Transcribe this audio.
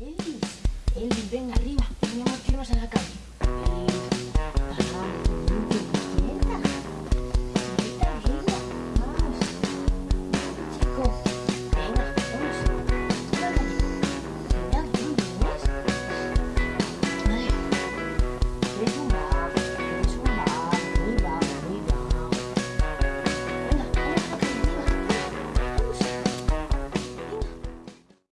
Elvis, Elvis, venga arriba, tenemos que irnos a la calle.